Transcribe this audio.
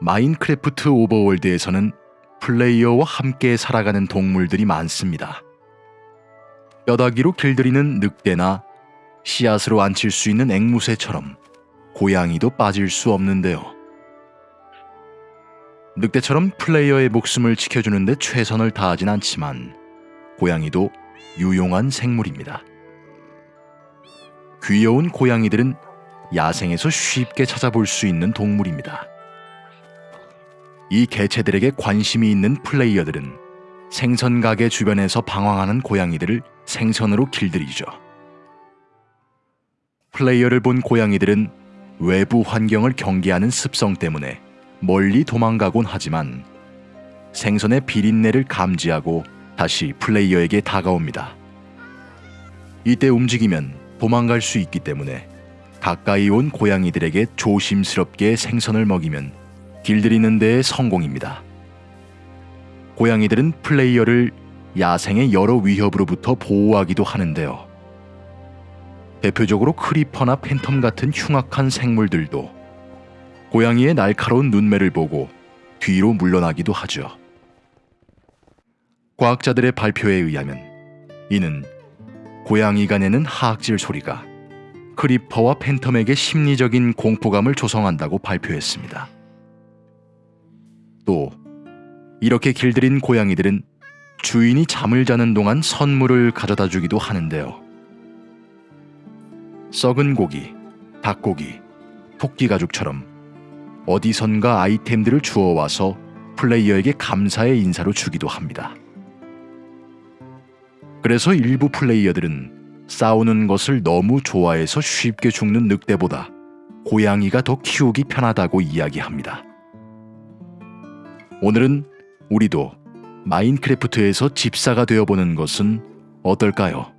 마인크래프트 오버월드에서는 플레이어와 함께 살아가는 동물들이 많습니다. 뼈다귀로 길들이는 늑대나 씨앗으로 앉힐 수 있는 앵무새처럼 고양이도 빠질 수 없는데요. 늑대처럼 플레이어의 목숨을 지켜주는데 최선을 다하진 않지만 고양이도 유용한 생물입니다. 귀여운 고양이들은 야생에서 쉽게 찾아볼 수 있는 동물입니다. 이 개체들에게 관심이 있는 플레이어들은 생선 가게 주변에서 방황하는 고양이들을 생선으로 길들이죠. 플레이어를 본 고양이들은 외부 환경을 경계하는 습성 때문에 멀리 도망가곤 하지만 생선의 비린내를 감지하고 다시 플레이어에게 다가옵니다. 이때 움직이면 도망갈 수 있기 때문에 가까이 온 고양이들에게 조심스럽게 생선을 먹이면 길들이는 데에 성공입니다. 고양이들은 플레이어를 야생의 여러 위협으로부터 보호하기도 하는데요. 대표적으로 creeper나 phantom 같은 흉악한 생물들도 고양이의 날카로운 눈매를 보고 뒤로 물러나기도 하죠. 과학자들의 발표에 의하면 이는 고양이가 내는 하악질 소리가 크리퍼와 팬텀에게 심리적인 공포감을 조성한다고 발표했습니다. 또 이렇게 길들인 고양이들은 주인이 잠을 자는 동안 선물을 가져다 주기도 하는데요. 썩은 고기, 닭고기, 토끼 가죽처럼 어디선가 아이템들을 주워와서 플레이어에게 감사의 인사로 주기도 합니다. 그래서 일부 플레이어들은 싸우는 것을 너무 좋아해서 쉽게 죽는 늑대보다 고양이가 더 키우기 편하다고 이야기합니다. 오늘은 우리도 마인크래프트에서 집사가 되어보는 것은 어떨까요?